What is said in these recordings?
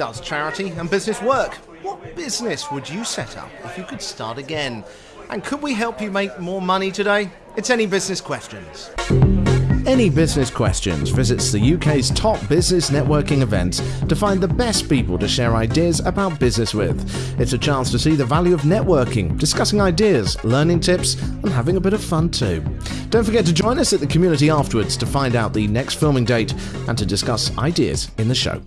Does charity and business work? What business would you set up if you could start again? And could we help you make more money today? It's Any Business Questions. Any Business Questions visits the UK's top business networking events to find the best people to share ideas about business with. It's a chance to see the value of networking, discussing ideas, learning tips, and having a bit of fun too. Don't forget to join us at the community afterwards to find out the next filming date and to discuss ideas in the show.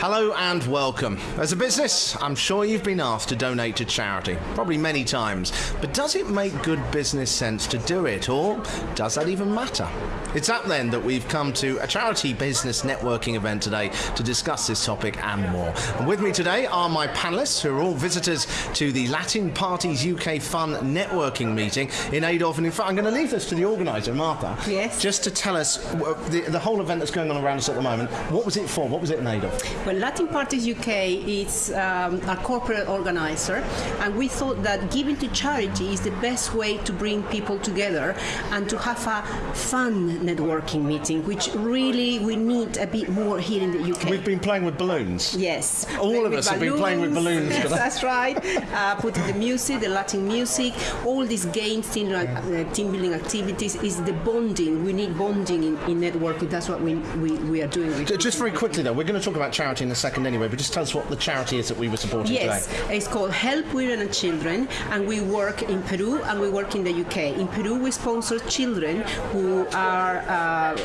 Hello and welcome. As a business, I'm sure you've been asked to donate to charity, probably many times. But does it make good business sense to do it, or does that even matter? It's up then that we've come to a charity business networking event today to discuss this topic and more. And with me today are my panelists, who are all visitors to the Latin Parties UK Fun networking meeting in Adolf. And in fact, I'm going to leave this to the organiser, Martha. Yes. Just to tell us uh, the, the whole event that's going on around us at the moment. What was it for? What was it in Adolf? Well, Latin Parties UK is um, a corporate organizer, and we thought that giving to charity is the best way to bring people together and to have a fun networking meeting, which really we need a bit more here in the UK. We've been playing with balloons. Yes. All of us have been playing with balloons Yes, that's right. Uh, putting the music, the Latin music, all these games, team, uh, team building activities is the bonding. We need bonding in, in networking. That's what we, we, we are doing. with Just very quickly though, we're going to talk about charity in a second anyway, but just tell us what the charity is that we were supporting Yes, today. it's called Help Women and Children, and we work in Peru and we work in the UK. In Peru, we sponsor children who are uh,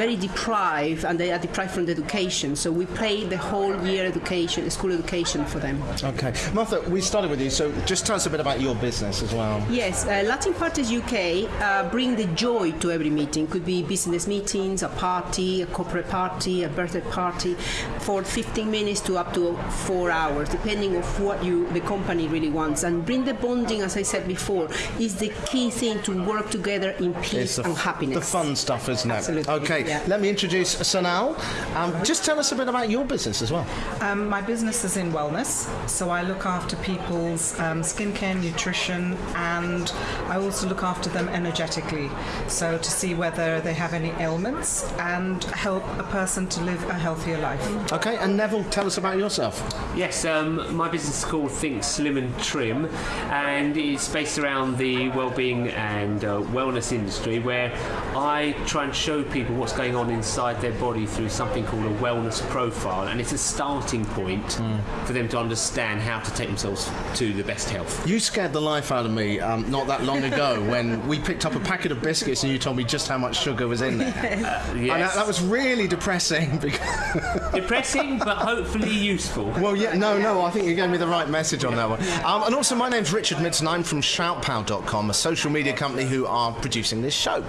very deprived and they are deprived from the education. So we pay the whole year education, school education for them. Okay. Martha, we started with you, so just tell us a bit about your business as well. Yes, uh, Latin Parties UK uh, bring the joy to every meeting. Could be business meetings, a party, a corporate party, a birthday party, for 15 minutes to up to four hours, depending of what you the company really wants. And bring the bonding, as I said before, is the key thing to work together in peace It's the, and happiness. the fun stuff, isn't it? Absolutely, Okay, yeah. let me introduce Sonal. Um, just tell us a bit about your business as well. Um, my business is in wellness, so I look after people's um, skincare, nutrition, and I also look after them energetically. So to see whether they have any ailments and help a person to live a healthier life. Okay, and Neville, tell us about yourself. Yes, um, my business is called Think Slim and Trim, and it's based around the well-being and uh, wellness industry, where I try and show people what's going on inside their body through something called a wellness profile, and it's a starting point for them to understand how to take themselves to the best health. You scared the life out of me um, not that long ago when we picked up a packet of biscuits and you told me just how much sugar was in there. And that, that was really depressing because depressing, but hopefully useful. Well, yeah, no, no, I think you gave me the right message on that one. Um, and also, my name's Richard Midson. I'm from shoutpow.com, a social media company who are producing this show.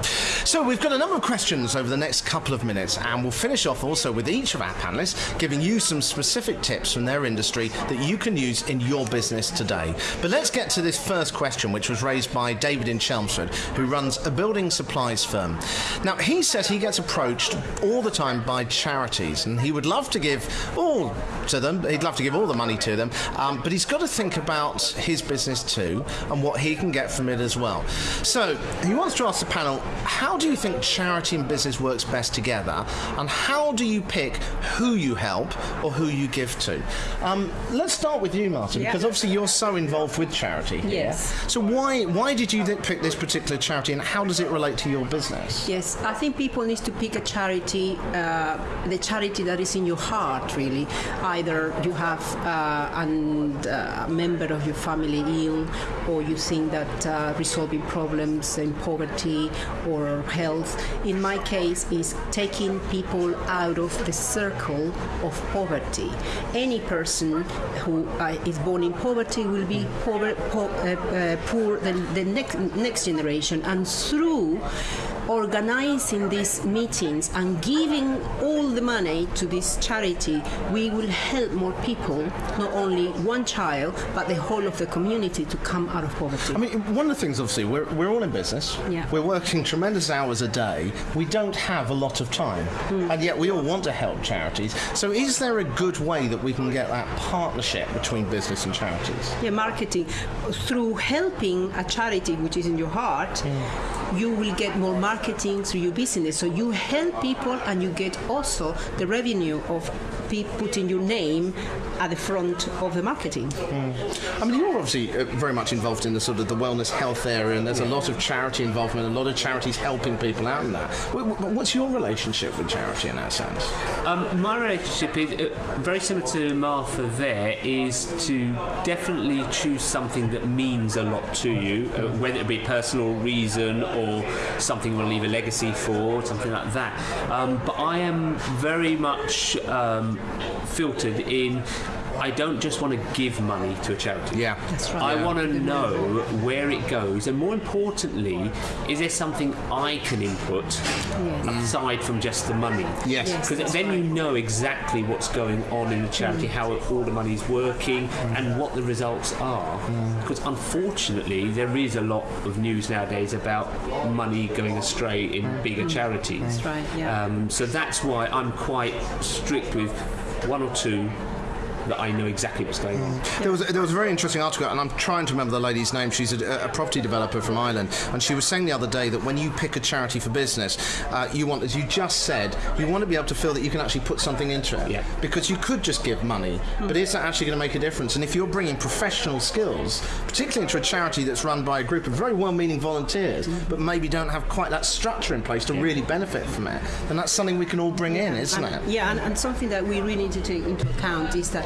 So, we've got a number of questions over the next couple of minutes, and we'll finish off also with each of our panelists giving you some specific tips from their industry that you can use in your business today. But let's get to this first question, which was raised by David in Chelmsford, who runs a building supplies firm. Now, he says he gets approached all the time by charities, and he would love to give all to them. He'd love to give all the money to them, um, but he's got to think about his business too and what he can get from it as well. So he wants to ask the panel: How do you think charity and business works best together, and how do you pick who you help or who you give to? Um, let's start with you, Martin, Yeah. because obviously you're so involved with charity. Here. Yes. So why why did you pick this particular charity, and how does it relate to your business? Yes, I think people need to pick a charity, uh, the charity that is in your heart, really. Either you have uh, uh, a member of your family ill, or you think that uh, resolving problems in poverty or health. In my case, is taking people out of the circle of poverty. Any person who is born in poverty will be poor, po- uh, poor the, the next next generation, and through organizing these meetings and giving all the money to this charity, we will help more people, not only one child, but the whole of the community to come out of poverty. I mean, one of the things, obviously, we're, we're all in business. Yeah. We're working tremendous hours a day. We don't have a lot of time. Hmm. And yet we all want to help charities. So is there a good way that we can get that partnership between business and charities? Yeah, marketing. Through helping a charity which is in your heart, hmm. you will get more marketing through your business. So you help people and you get also the revenue of pe- putting your name at the front of the marketing. I mean, you're obviously uh, very much involved in the sort of the wellness health area, and there's a lot of charity involvement, a lot of charities helping people out in that. Wh- wh- What's your relationship with charity in that sense? Um, my relationship is uh, very similar to Martha. There is to definitely choose something that means a lot to you, uh, whether it be personal reason or something you want to leave a legacy for, something like that. Um, but I am very much um, filtered in. I don't just want to give money to a charity. Yeah. That's right. I Yeah. want to know where it goes, and more importantly, is there something I can input aside from just the money? Yes. Yes. Because that's then right. you know exactly what's going on in the charity, mm. how all the money's working, mm. and what the results are. Mm. Because unfortunately, there is a lot of news nowadays about money going astray in bigger charities. That's right, yeah. Um, so that's why I'm quite strict with one or two that I know exactly what's going on. There was there was a very interesting article, and I'm trying to remember the lady's name. She's a, a property developer from Ireland, and she was saying the other day that when you pick a charity for business, uh, you want, as you just said, you want to be able to feel that you can actually put something into it. Yeah. Because you could just give money, but is that actually going to make a difference? And if you're bringing professional skills, particularly into a charity that's run by a group of very well-meaning volunteers, but maybe don't have quite that structure in place to really benefit from it, then that's something we can all bring in, isn't it? Yeah, and, and something that we really need to take into account is that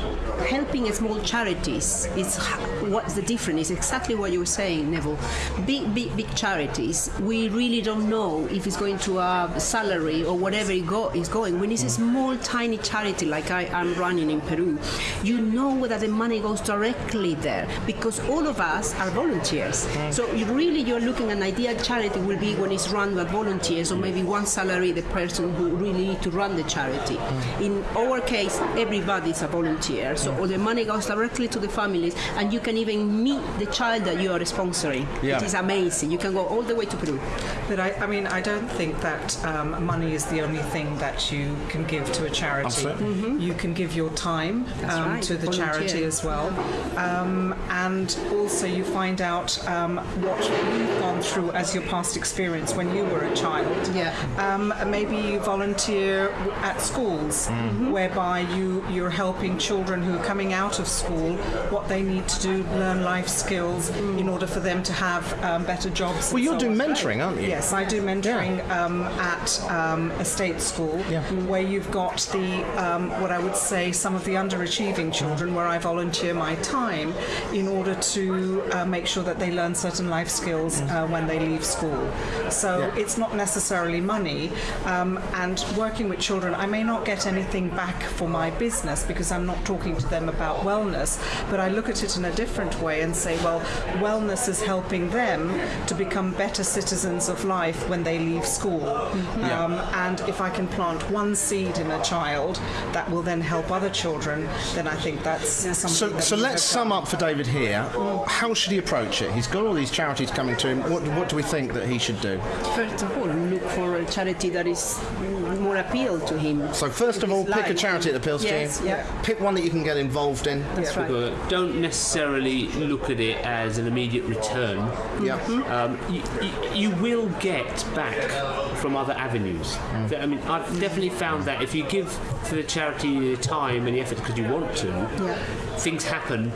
helping small charities is what's the difference? It's exactly what you were saying neville. Big big big charities we really don't know if it's going to a salary or whatever it go, is going. When it's a small tiny charity like I, i'm running in peru you know whether the money goes directly there because all of us are volunteers. Mm. So you really you're looking at an ideal charity will be when it's run by volunteers or maybe one salary the person who really need to run the charity. Mm. In our case everybody is a volunteer so all the money goes directly to the families and you can even meet the child that you are sponsoring Yeah. it is amazing you can go all the way to peru But I, I mean, I don't think that um, money is the only thing that you can give to a charity. Absolutely. You can give your time um, right, to the volunteer. charity as well. Um, and also, you find out um, what you've gone through as your past experience when you were a child. Yeah. Um, maybe you volunteer at schools, whereby you, you're helping children who are coming out of school what they need to do, learn life skills in order for them to have um, better jobs. Well, you're so doing mentoring, aren't you? Yes, I do mentoring um, at um, a state school where you've got the um, what I would say some of the underachieving children where I volunteer my time in order to uh, make sure that they learn certain life skills uh, when they leave school. So it's not necessarily money. Um, and working with children, I may not get anything back for my business because I'm not talking to them about wellness, but I look at it in a different way and say, well, wellness is helping them to become better citizens of life when they leave school. Um, and if I can plant one seed in a child that will then help other children, then I think that's something So, that so let's sum up for David here. How should he approach it? He's got all these charities coming to him. What, what do we think that he should do? first of all look for a charity that is more appeal to him So first of all, his pick a charity that appeals yes, to you. yeah Pick one that you can get involved in. that's right Uh, don't necessarily look at it as an immediate return. Yeah. Um, you, you, you will get back from other avenues. I mean, I've definitely found that if you give to the charity the time and the effort because you want to, yeah. things happen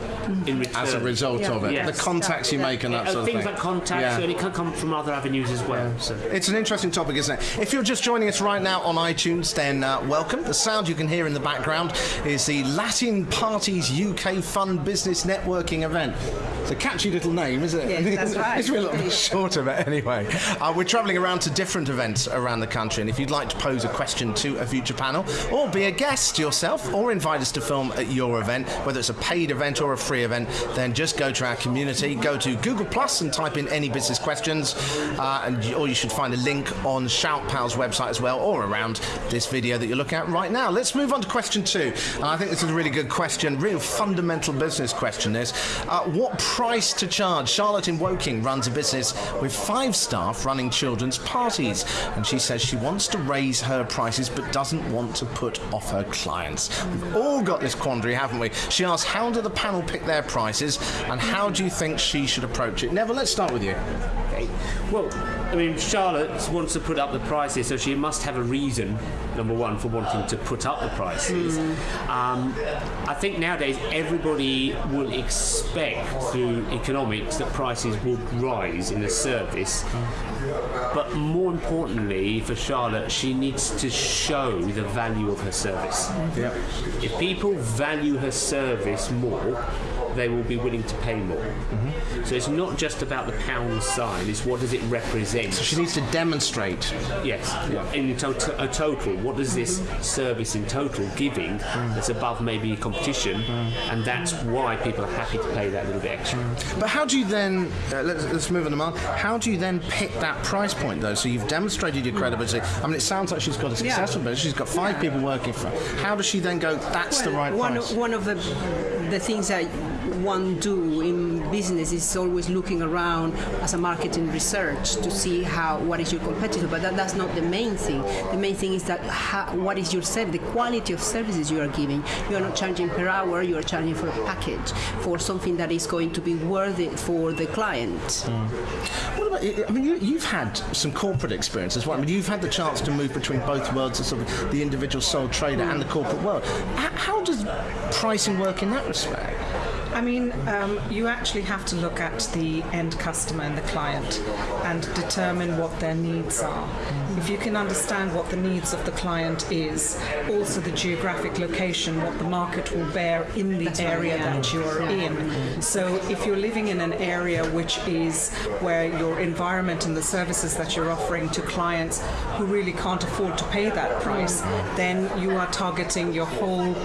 in return. As a result Yeah. of it, Yes. the contacts you Yeah. make and that Uh, sort of things thing. like contacts, Yeah. and it can come from other avenues as well. So. It's an interesting topic, isn't it? If you're just joining us right now on iTunes, then uh, welcome. The sound you can hear in the background is the Latin Parties UK Fun Business Networking event. It's a catchy little name, isn't it? Yes, that's right. it's a little bit short of it anyway. Uh, we're travelling around to different events around the country, and if you'd like to pose a question to a future panel, or be a guest yourself, or invite us to film at your event, whether it's a paid event or a free event, then just go to our community, go to Google Plus and type in any business questions, uh, and or you should find a link on ShoutPow's website as well, or around this video that you're looking at right now. Let's move on to question two, and I think this is a really good question, real fundamental business question. Is uh, what price to charge? Charlotte in Woking runs a business with five staff running children's parties, and she says she wants to raise her prices but doesn't want to put off her clients. We've all got this quandary, haven't we? She asks, how do the panel pick their prices, and how do you think she should approach it? Neville, let's start with you. Okay. Well, I mean, Charlotte wants to put up the prices, so she must have a reason, number one, for wanting to put up the prices. Um, I think nowadays everybody will expect through economics that prices would rise in a service. But more importantly, for Charlotte, she needs to show the value of her service. Yeah. If people value her service more, they will be willing to pay more. So it's not just about the pound sign, it's what does it represent. So she needs to demonstrate. Yes, in to- a total, what does this service in total giving that's above maybe competition, and that's why people are happy to pay that little bit extra. But how do you then, uh, let's, let's move on to Mark, how do you then pick that price point though? So you've demonstrated your credibility. I mean, it sounds like she's got a successful business. She's got five people working for her. How does she then go, that's the right one price? One of the the things that one do in business is always looking around as a marketing research to see how what is your competitor. But that, that's not the main thing. The main thing is that how, what is your service, the quality of services you are giving. You are not charging per hour. You are charging for a package for something that is going to be worth it for the client. Mm. What about, I mean, you, you've had some corporate experience as well. I mean, you've had the chance to move between both worlds, sort of the individual sole trader and the corporate world. How does pricing work in that respect? I mean, um, you actually have to look at the end customer and the client and determine what their needs are. If you can understand what the needs of the client is, also the geographic location, what the market will bear in the area that you are in. So if you're living in an area which is where your environment and the services that you're offering to clients who really can't afford to pay that price, then you are targeting your whole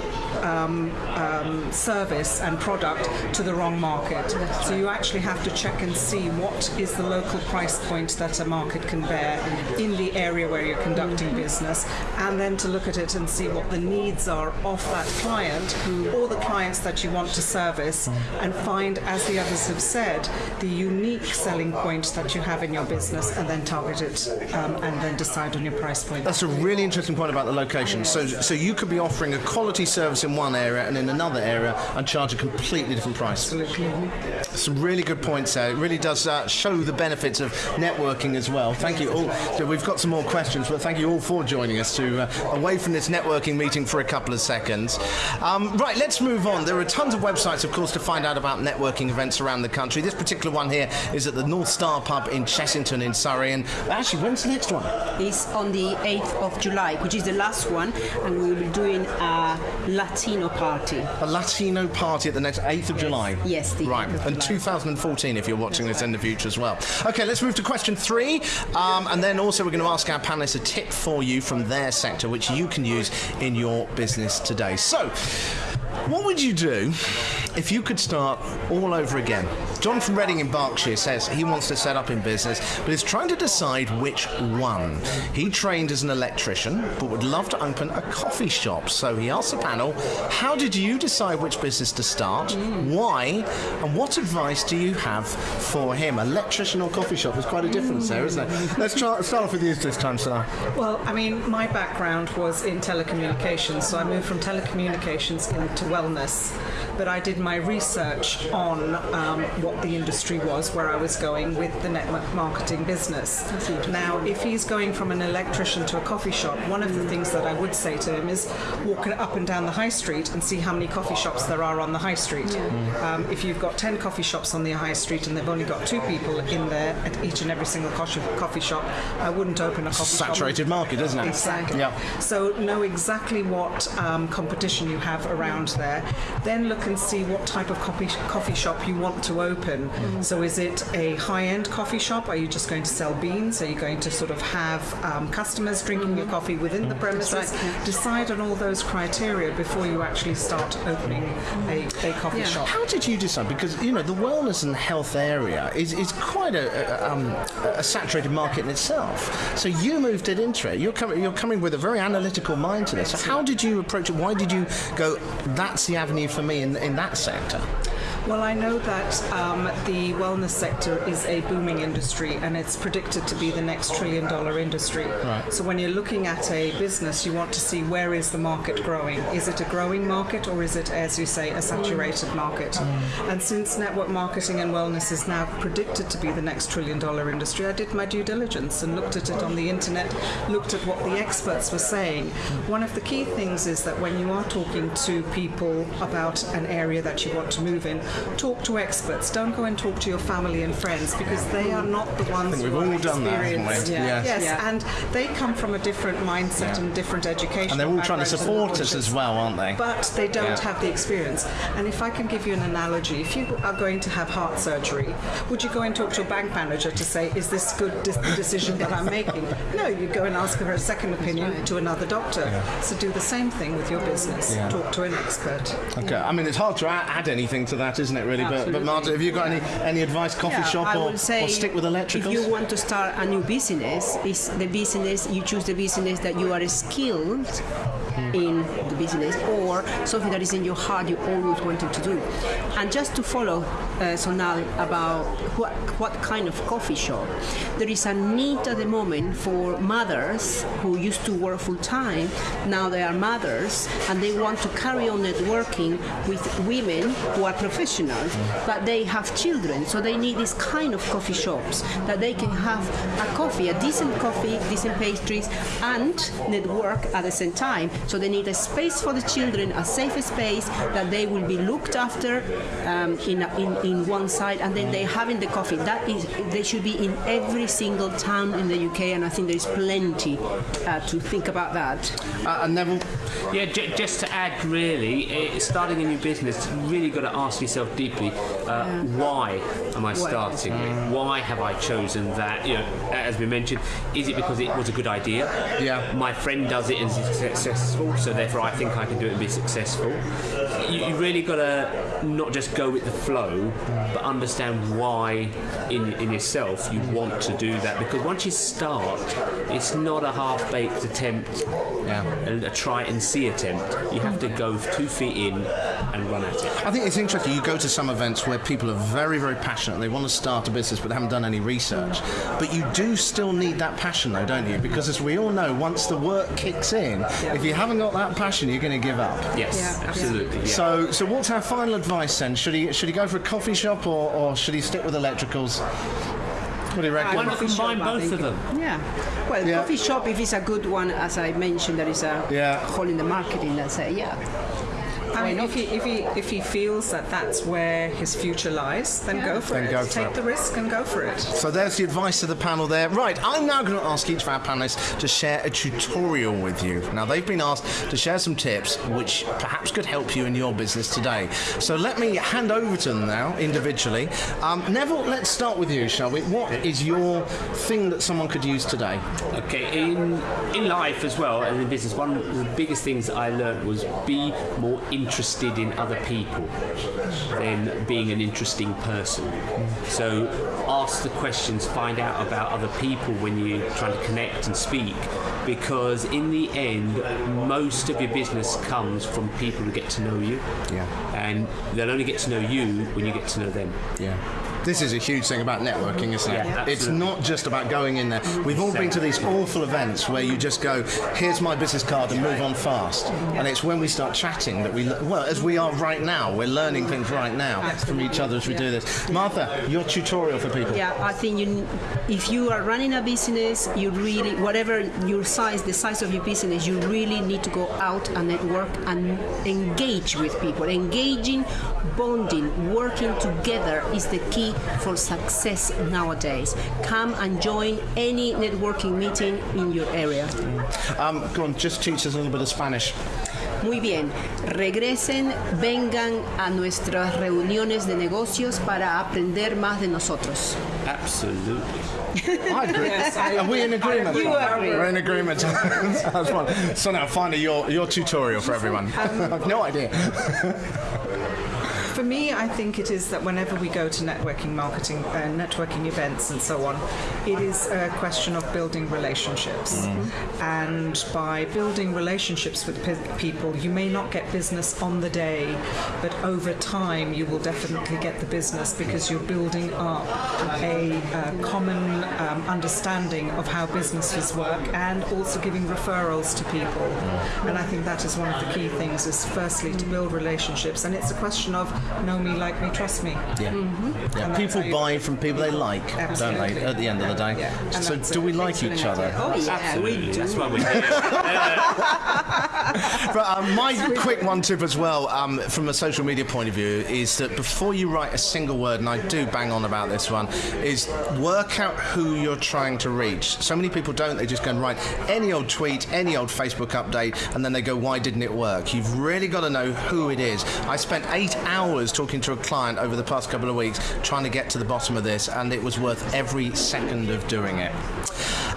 um, um, service and product to the wrong market. So you actually have to check and see what is the local price point that a market can bear in the area where you're conducting business, and then to look at it and see what the needs are of that client or the clients that you want to service, and find, as the others have said, the unique selling point that you have in your business, and then target it, um, and then decide on your price point. That's a really interesting point about the location. So, so you could be offering a quality service in one area and in another area and charge a completely different price. Absolutely. Some really good points there. It really does uh, show the benefits of networking as well. Thank you all. So we've got some more questions, but thank you all for joining us to uh, away from this networking meeting for a couple of seconds. Um, right, let's move on. There are tons of websites, of course, to find out about networking events around the country. This particular one here is at the North Star Pub in Chessington in Surrey. And actually, when's the next one? It's on the 8th of July, which is the last one, and we will be doing a Latino party. A Latino party at the next 8th of July. Yes, the right. 8th of And 2014 if you're watching this in the future as well. Okay, let's move to question three. Um, and then also we're going to ask our panelists a tip for you from their sector, which you can use in your business today. So, what would you do if you could start all over again? John from Reading in Berkshire says he wants to set up in business, but is trying to decide which one. He trained as an electrician, but would love to open a coffee shop. So he asked the panel, how did you decide which business to start? Why? And what advice do you have for him? Electrician or coffee shop? There's quite a difference there, isn't there? Let's try, start off with you this time, Sarah. Well, I mean, my background was in telecommunications, so I moved from telecommunications into wellness. But I did my research on um, what the industry was, where I was going with the network marketing business. Now, if he's going from an electrician to a coffee shop, one of the things that I would say to him is walk up and down the high street and see how many coffee shops there are on the high street. Um, if you've got 10 coffee shops on the high street and they've only got two people in there at each and every single coffee shop, I wouldn't open a coffee shop. Saturated market, isn't it? Exactly. Yeah. So know exactly what um, competition you have around there. Then look and see what type of coffee coffee shop you want to open. So is it a high-end coffee shop? Are you just going to sell beans? Are you going to sort of have um, customers drinking your coffee within the premises? Decide on all those criteria before you actually start opening a, a coffee Yeah. shop. How did you decide? Because you know the wellness and health area is, is quite a, a, um, a saturated market in itself. So you moved it into it. You're coming you're coming with a very analytical mind to this. So how did you approach it? Why did you go? That's the avenue for me in in that sector. Well, I know that um, the wellness sector is a booming industry and it's predicted to be the next trillion dollar industry. Right. So when you're looking at a business, you want to see where is the market growing? Is it a growing market or is it, as you say, a saturated market? And since network marketing and wellness is now predicted to be the next trillion dollar industry, I did my due diligence and looked at it on the internet, looked at what the experts were saying. One of the key things is that when you are talking to people about an area that you want to move in, talk to experts. Don't go and talk to your family and friends because they are not the ones think we've are all done that, haven't we? experienced. Yeah. Yes, Yeah. and they come from a different mindset and different education. And they're all trying to support us as well, aren't they? But they don't Yeah. have the experience. And if I can give you an analogy, if you are going to have heart surgery, would you go and talk to your bank manager to say, is this good dis- the decision that I'm making? No, you go and ask for a second opinion to another doctor. So do the same thing with your business. Yeah. Talk to an expert. Okay, I mean it's hard to add anything to that, isn't it? Really, but, but Marta, have you got any any advice? Coffee Yeah, shop or, or stick with electricals? If you want to start a new business, is the business you choose the business that you are skilled in the business or something that is in your heart you always wanted to do. And just to follow uh, Sonal about what, what kind of coffee shop, there is a need at the moment for mothers who used to work full time, now they are mothers and they want to carry on networking with women who are professionals, but they have children, so they need this kind of coffee shops that they can have a coffee, a decent coffee, decent pastries, and network at the same time. So they need a space for the children, a safe space that they will be looked after um, in, in in one side, and then they having the coffee. That is, they should be in every single town in the UK, and I think there is plenty uh, to think about that. Uh, and Neville, Yeah, j- just to add, really, eh, starting a new business, you really got to ask yourself deeply, uh, why am I starting it? Why have I chosen that? You know, as we mentioned, is it because it was a good idea? Yeah. My friend does it and is successful, so therefore I think I can do it and be successful. You, you really got to not just go with the flow, but understand why in, in yourself you want to do that. Because once you start, it's not a half-baked attempt yeah. a, a try and see attempt. You have to go two feet in and run at it. I think it's interesting. You go to some events where people are very, very passionate. They want to start a business, but they haven't done any research. But you do still need that passion, though, don't you? Because as we all know, once the work kicks in, if you haven't got that passion, you're going to give up. Yes, Yeah. absolutely. Yeah. So, so what's our final advice then? Should he should he go for a coffee shop or, or should he stick with electricals? What do you reckon? Why not combine shop, both of them? Yeah. Well, Yeah. coffee shop, if it's a good one, as I mentioned, there is a Yeah. hole in the market marketing that say, yeah. I mean, if he, if, he, if he feels that that's where his future lies, then go for Then it. go for Take it. the risk and go for it. So there's the advice of the panel there. Right, I'm now going to ask each of our panelists to share a tutorial with you. Now, they've been asked to share some tips which perhaps could help you in your business today. So let me hand over to them now individually. Um, Neville, let's start with you, shall we? What is your thing that someone could use today? Okay, in in life as well and in business, one of the biggest things I learned was be more interested in other people than being an interesting person. So ask the questions, find out about other people when you're trying to connect and speak, because in the end, most of your business comes from people who get to know you. Yeah. And they'll only get to know you when you get to know them. Yeah. This is a huge thing about networking, isn't it? Yeah, it's not just about going in there. We've all been to these awful events where you just go, here's my business card and move on fast. And it's when we start chatting that we, well, as we are right now, we're learning things right now from each other as we do this. Martha, your tutorial for people. Yeah, I think you, if you are running a business, you really, whatever your size, the size of your business, you really need to go out and network and engage with people. Engaging, bonding, working together is the key for success nowadays. Come and join any networking meeting in your area. Um, go on, just teach us a little bit of Spanish. Muy bien, regresen, vengan a nuestras reuniones de negocios para aprender más de nosotros. Absolutely. I agree. Are we in agreement? You agree. We're in agreement. That's fine. So now, finally, your, your tutorial for everyone. I've no idea. for me, I think it is that whenever we go to networking marketing, uh, networking events, and so on, it is a question of building relationships. And by building relationships with pe- people, you may not get business on the day, but over time, you will definitely get the business because you're building up a uh, common um, understanding of how businesses work and also giving referrals to people. And I think that is one of the key things is firstly to build relationships and it's a question of know me, like me, trust me. Yeah. yeah. And that's People buy from people they like, don't they, at the end of the day? Yeah. So, do we like each other? idea. Oh yeah, Absolutely. we do. That's why we're here. But um, my quick one tip as well, um, from a social media point of view, is that before you write a single word, and I do bang on about this one, is work out who you're trying to reach. So many people don't; they just go and write any old tweet, any old Facebook update, and then they go, "Why didn't it work?" You've really got to know who it is. I spent eight hours talking to a client over the past couple of weeks trying to get to the bottom of this, and it was worth every second of doing it.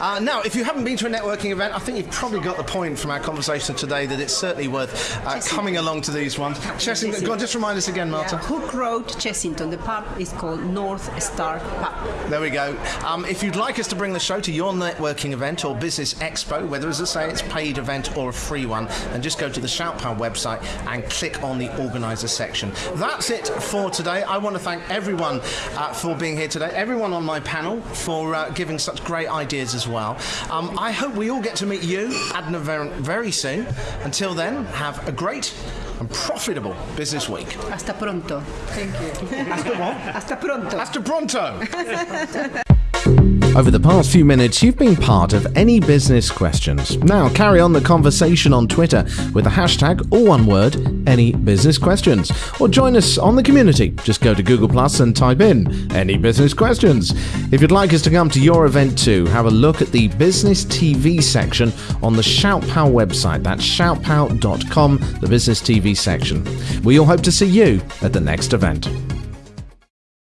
Uh, now, if you haven't been to a networking event, I think you've probably got the point from our conversation today that it's certainly worth uh, coming along to these ones. Chessington, go on, just remind us again, Marta. Yeah, Hook Road, Chessington. The pub is called North Star Pub. There we go. Um, if you'd like us to bring the show to your networking event or business expo, whether, as I say, it's a paid event or a free one, then just go to the ShoutPow website and click on the organizer section. That's it for today. I want to thank everyone uh, for being here today, everyone on my panel for uh, giving such great ideas as well. Um, I hope we all get to meet you, Adna, very, very soon. Until then, have a great and profitable business week. Hasta pronto. Thank you. Hasta pronto. Hasta pronto! Over the past few minutes, you've been part of Any Business Questions. Now, carry on the conversation on Twitter with the hashtag, or one word, Any Business Questions. Or join us on the community. Just go to Google Plus and type in Any Business Questions. If you'd like us to come to your event too, have a look at the Business TV section on the ShoutPow website. That's shoutpow.com, the Business TV section. We all hope to see you at the next event.